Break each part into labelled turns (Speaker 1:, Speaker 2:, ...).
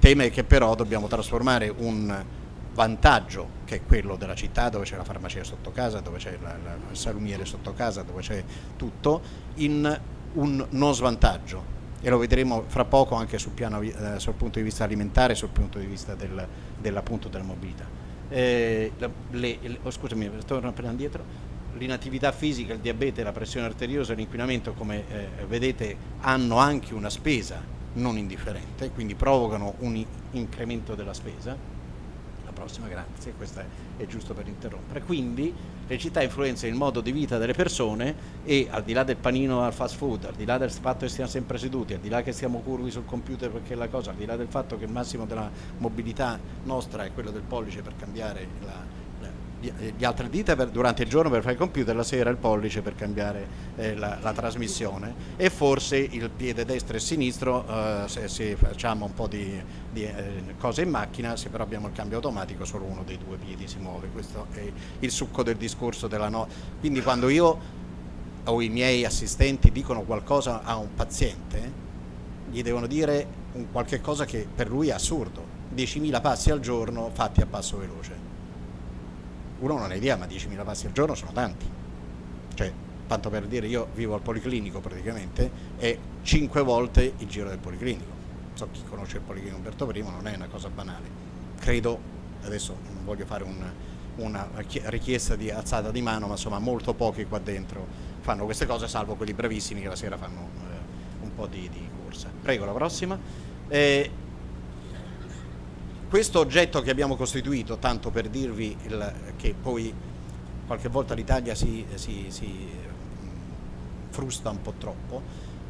Speaker 1: tema è che però dobbiamo trasformare un vantaggio che è quello della città dove c'è la farmacia sotto casa, dove c'è il salumiere sotto casa, dove c'è tutto, in un non svantaggio e lo vedremo fra poco anche sul, piano, eh, sul punto di vista alimentare e sul punto di vista del, dell'appunto della mobilità. Eh, le, le, oh, scusami, torno appena indietro. L'inattività fisica, il diabete, la pressione arteriosa l'inquinamento, come eh, vedete, hanno anche una spesa non indifferente, quindi provocano un incremento della spesa prossima, grazie, questo è, giusto per interrompere. Quindi le città influenzano il modo di vita delle persone e al di là del panino al fast food, al di là del fatto che stiamo sempre seduti, al di là che siamo curvi sul computer perché è la cosa, al di là del fatto che il massimo della mobilità nostra è quello del pollice per cambiare la, gli altre dita per, durante il giorno per fare il computer, la sera il pollice per cambiare eh, la, la, trasmissione. E forse il piede destro e sinistro eh, se, se, facciamo un po' di, di eh, cose in macchina, se però abbiamo il cambio automatico solo uno dei due piedi si muove, questo è il succo del discorso della no. Quindi quando io o i miei assistenti dicono qualcosa a un paziente, gli devono dire un qualche cosa che per lui è assurdo, 10.000 passi al giorno fatti a passo veloce uno non ha idea, ma 10.000 passi al giorno sono tanti. Cioè, tanto per dire, io vivo al Policlinico praticamente e 5 volte il giro del Policlinico. So chi conosce il Policlinico Umberto I non è una cosa banale. Credo, adesso non voglio fare un, una richiesta di alzata di mano, ma insomma molto pochi qua dentro fanno queste cose, salvo quelli bravissimi che la sera fanno eh, un po' di, di, corsa. Prego, la prossima. Eh, questo oggetto che abbiamo costituito, tanto per dirvi il, che poi qualche volta l'Italia si, si, si mm, frusta un po' troppo,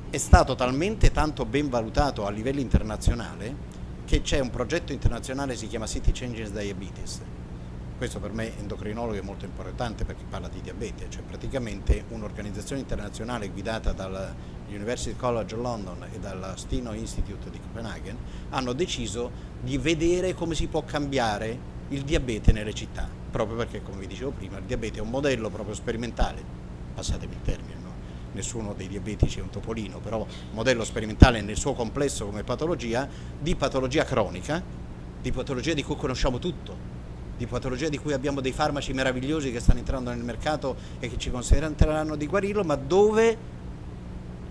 Speaker 1: è stato talmente tanto ben valutato a livello internazionale che c'è un progetto internazionale che si chiama City Changes Diabetes. Questo per me endocrinologo è molto importante perché parla di diabete, cioè praticamente un'organizzazione internazionale guidata dal University College London e dalla Steno Institute di Copenaghen hanno deciso di vedere come si può cambiare il diabete nelle città, proprio perché come vi dicevo prima il diabete è un modello proprio sperimentale, passatemi il termine, no? nessuno dei diabetici è un topolino, però modello sperimentale nel suo complesso come patologia, di patologia cronica, di patologia di cui conosciamo tutto, di patologia di cui abbiamo dei farmaci meravigliosi che stanno entrando nel mercato e che ci considereranno di guarirlo, ma dove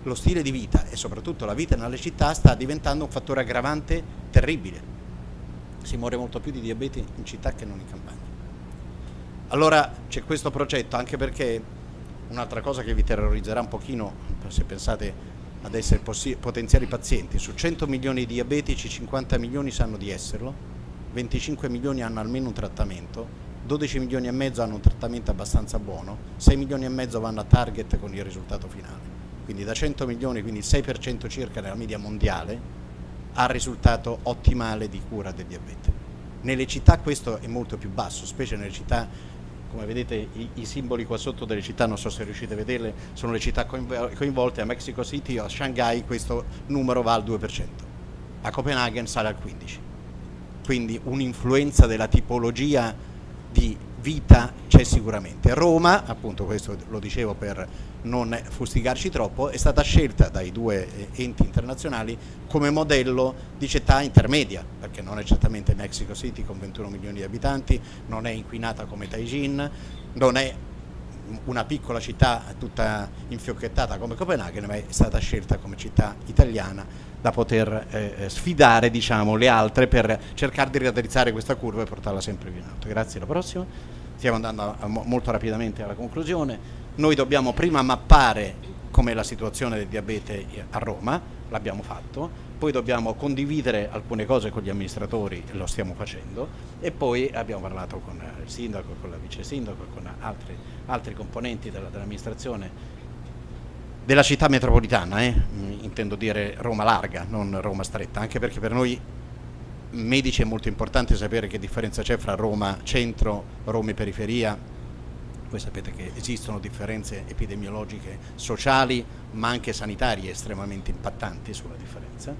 Speaker 1: lo stile di vita e soprattutto la vita nelle città sta diventando un fattore aggravante terribile. Si muore molto più di diabete in città che non in campagna. Allora c'è questo progetto anche perché un'altra cosa che vi terrorizzerà un pochino se pensate ad essere potenziali pazienti, su 100 milioni di diabetici 50 milioni sanno di esserlo, 25 milioni hanno almeno un trattamento, 12 milioni e mezzo hanno un trattamento abbastanza buono, 6 milioni e mezzo vanno a target con il risultato finale quindi da 100 milioni, quindi il 6% circa della media mondiale, ha risultato ottimale di cura del diabete. Nelle città questo è molto più basso, specie nelle città, come vedete i, i simboli qua sotto delle città, non so se riuscite a vederle, sono le città coinvolte, a Mexico City o a Shanghai questo numero va al 2%, a Copenaghen sale al 15%. Quindi un'influenza della tipologia di vita c'è sicuramente. Roma, appunto questo lo dicevo per non fustigarci troppo, è stata scelta dai due eh, enti internazionali come modello di città intermedia, perché non è certamente Mexico City con 21 milioni di abitanti, non è inquinata come Taijin, non è una piccola città tutta infiocchettata come Copenaghen, ma è stata scelta come città italiana da poter eh, eh sfidare diciamo, le altre per cercare di raddrizzare questa curva e portarla sempre più in alto. Grazie, la prossima. Stiamo andando a, molto rapidamente alla conclusione. Noi dobbiamo prima mappare com'è la situazione del diabete a Roma, l'abbiamo fatto, poi dobbiamo condividere alcune cose con gli amministratori, lo stiamo facendo, e poi abbiamo parlato con il sindaco, con la vice sindaco, con altri, altri componenti dell'amministrazione della città metropolitana, eh? intendo dire Roma larga, non Roma stretta, anche perché per noi medici è molto importante sapere che differenza c'è fra Roma centro, Roma e periferia, voi sapete che esistono differenze epidemiologiche sociali ma anche sanitarie estremamente impattanti sulla differenza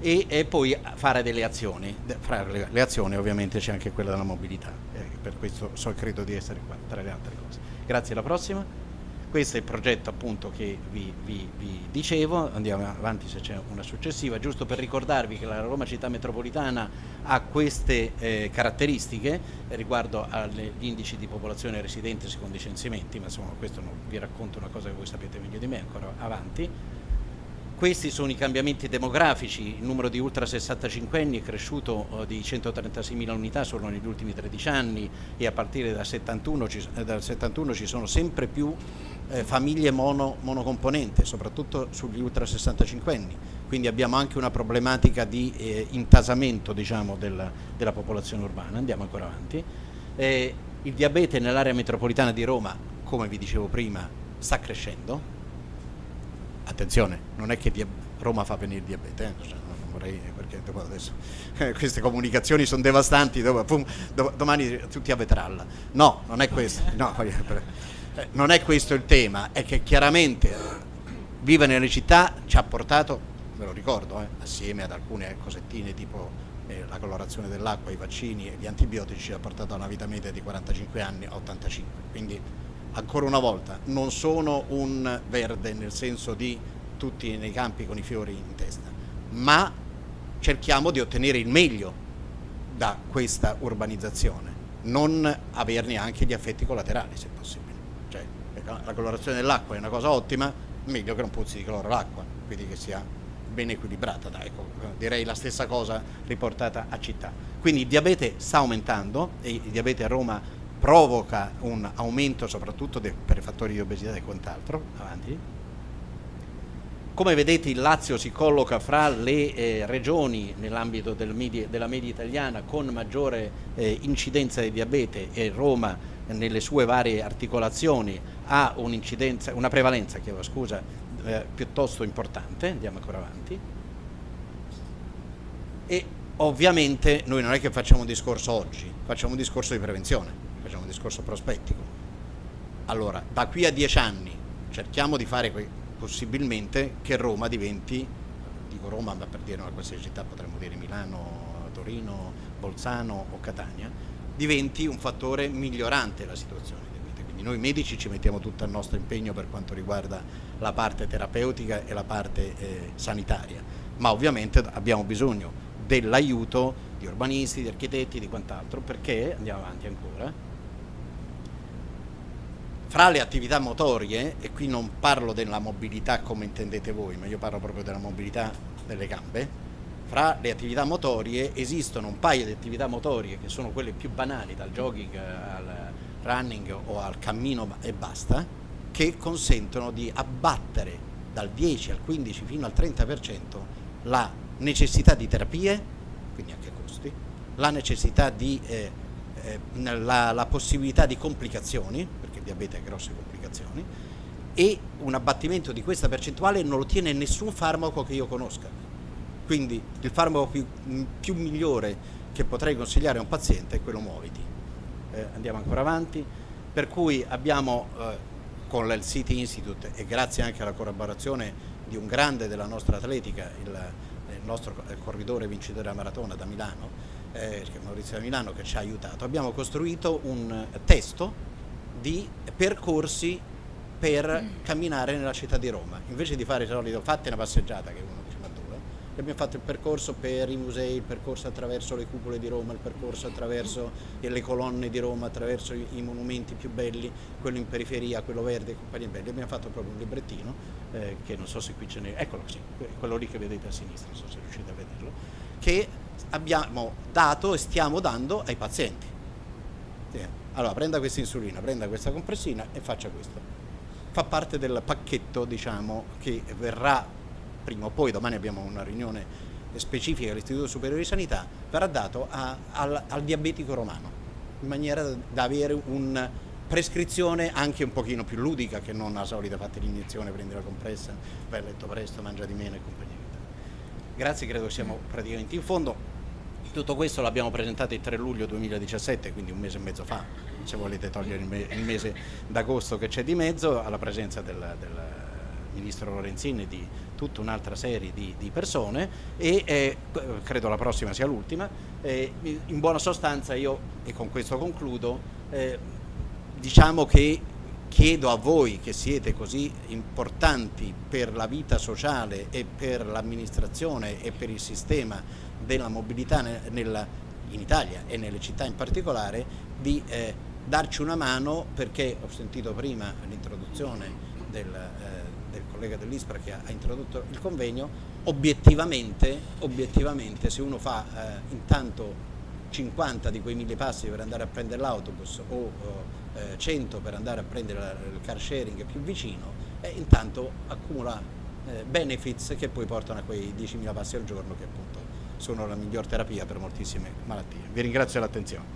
Speaker 1: e, e poi fare delle azioni, fra le, le azioni ovviamente c'è anche quella della mobilità, eh, per questo so, credo di essere qua tra le altre cose. Grazie, alla prossima. Questo è il progetto appunto che vi, vi, vi dicevo, andiamo avanti se c'è una successiva, giusto per ricordarvi che la Roma città metropolitana ha queste eh, caratteristiche riguardo agli indici di popolazione residente secondo i censimenti, ma insomma questo non vi racconto una cosa che voi sapete meglio di me ancora avanti questi sono i cambiamenti demografici, il numero di ultra 65 anni è cresciuto uh, di 136.000 unità solo negli ultimi 13 anni e a partire dal 71 ci, eh, dal 71 ci sono sempre più eh, famiglie mono, monocomponente, soprattutto sugli ultra 65 anni, quindi abbiamo anche una problematica di eh, intasamento diciamo, del, della popolazione urbana, andiamo ancora avanti. Eh, il diabete nell'area metropolitana di Roma, come vi dicevo prima, sta crescendo, attenzione, non è che Roma fa venire il diabete, eh? cioè, non vorrei, perché adesso eh, queste comunicazioni sono devastanti, dopo, pum, do, domani tutti a vetralla. No, non è questo, no, eh, non è questo il tema, è che chiaramente vivere nelle città ci ha portato, ve lo ricordo, eh, assieme ad alcune cosettine tipo eh, la colorazione dell'acqua, i vaccini e gli antibiotici, ci ha portato a una vita media di 45 anni a 85. Quindi ancora una volta, non sono un verde nel senso di tutti nei campi con i fiori in testa, ma cerchiamo di ottenere il meglio da questa urbanizzazione, non averne anche gli effetti collaterali se possibile. Cioè, la colorazione dell'acqua è una cosa ottima, meglio che non puzzi di cloro l'acqua, quindi che sia ben equilibrata, dai, ecco, direi la stessa cosa riportata a città. Quindi il diabete sta aumentando e il diabete a Roma provoca un aumento soprattutto per i fattori di obesità e quant'altro. Avanti. Come vedete il Lazio si colloca fra le eh, regioni nell'ambito del della media italiana con maggiore eh, incidenza di diabete e Roma nelle sue varie articolazioni ha una prevalenza chiedo, scusa, eh, piuttosto importante, andiamo ancora avanti. E ovviamente noi non è che facciamo un discorso oggi, facciamo un discorso di prevenzione facciamo un discorso prospettico. Allora, da qui a dieci anni cerchiamo di fare possibilmente che Roma diventi, dico Roma ma per dire una qualsiasi città potremmo dire Milano, Torino, Bolzano o Catania, diventi un fattore migliorante la situazione Quindi noi medici ci mettiamo tutto il nostro impegno per quanto riguarda la parte terapeutica e la parte eh, sanitaria, ma ovviamente abbiamo bisogno dell'aiuto di urbanisti, di architetti, di quant'altro, perché andiamo avanti ancora fra le attività motorie, e qui non parlo della mobilità come intendete voi, ma io parlo proprio della mobilità delle gambe, fra le attività motorie esistono un paio di attività motorie che sono quelle più banali, dal jogging al running o al cammino e basta, che consentono di abbattere dal 10 al 15 fino al 30% la necessità di terapie, quindi anche costi, la necessità di eh, eh, la, la possibilità di complicazioni, diabete ha grosse complicazioni e un abbattimento di questa percentuale non lo tiene nessun farmaco che io conosca. Quindi il farmaco più, più migliore che potrei consigliare a un paziente è quello muoviti. Eh, andiamo ancora avanti. Per cui abbiamo eh, con City Institute e grazie anche alla collaborazione di un grande della nostra atletica, il, il nostro corridore vincitore della maratona da Milano, eh, Maurizio da Milano che ci ha aiutato, abbiamo costruito un testo di percorsi per mm. camminare nella città di Roma. Invece di fare il solito fate una passeggiata che uno dice ma dove? Abbiamo fatto il percorso per i musei, il percorso attraverso le cupole di Roma, il percorso attraverso le colonne di Roma, attraverso i, monumenti più belli, quello in periferia, quello verde, compagnie belli. Abbiamo fatto proprio un librettino eh, che non so se qui ce n'è, eccolo sì, quello lì che vedete a sinistra, non so se riuscite a vederlo, che abbiamo dato e stiamo dando ai pazienti. Sì allora prenda questa insulina, prenda questa compressina e faccia questo. Fa parte del pacchetto diciamo, che verrà prima o poi, domani abbiamo una riunione specifica all'Istituto Superiore di Sanità, verrà dato a, al, al diabetico romano, in maniera da avere una prescrizione anche un pochino più ludica che non la solita fate l'iniezione, prendi la compressa, vai a letto presto, mangia di meno e compagnia. Grazie, credo siamo praticamente in fondo. Tutto questo l'abbiamo presentato il 3 luglio 2017, quindi un mese e mezzo fa, se volete togliere il, me il mese d'agosto che c'è di mezzo, alla presenza del, del ministro Lorenzini e di tutta un'altra serie di, di, persone e eh, credo la prossima sia l'ultima. In buona sostanza io, e con questo concludo, eh, diciamo che chiedo a voi che siete così importanti per la vita sociale e per l'amministrazione e per il sistema della mobilità nel, in Italia e nelle città in particolare di eh, darci una mano perché ho sentito prima l'introduzione del, eh, del, collega dell'ISPRA che ha, ha, introdotto il convegno, obiettivamente, obiettivamente se uno fa eh, intanto 50 di quei mille passi per andare a prendere l'autobus o eh, 100 per andare a prendere il car sharing più vicino e intanto accumula eh, benefits che poi portano a quei 10.000 passi al giorno che appunto sono la miglior terapia per moltissime malattie. Vi ringrazio dell'attenzione.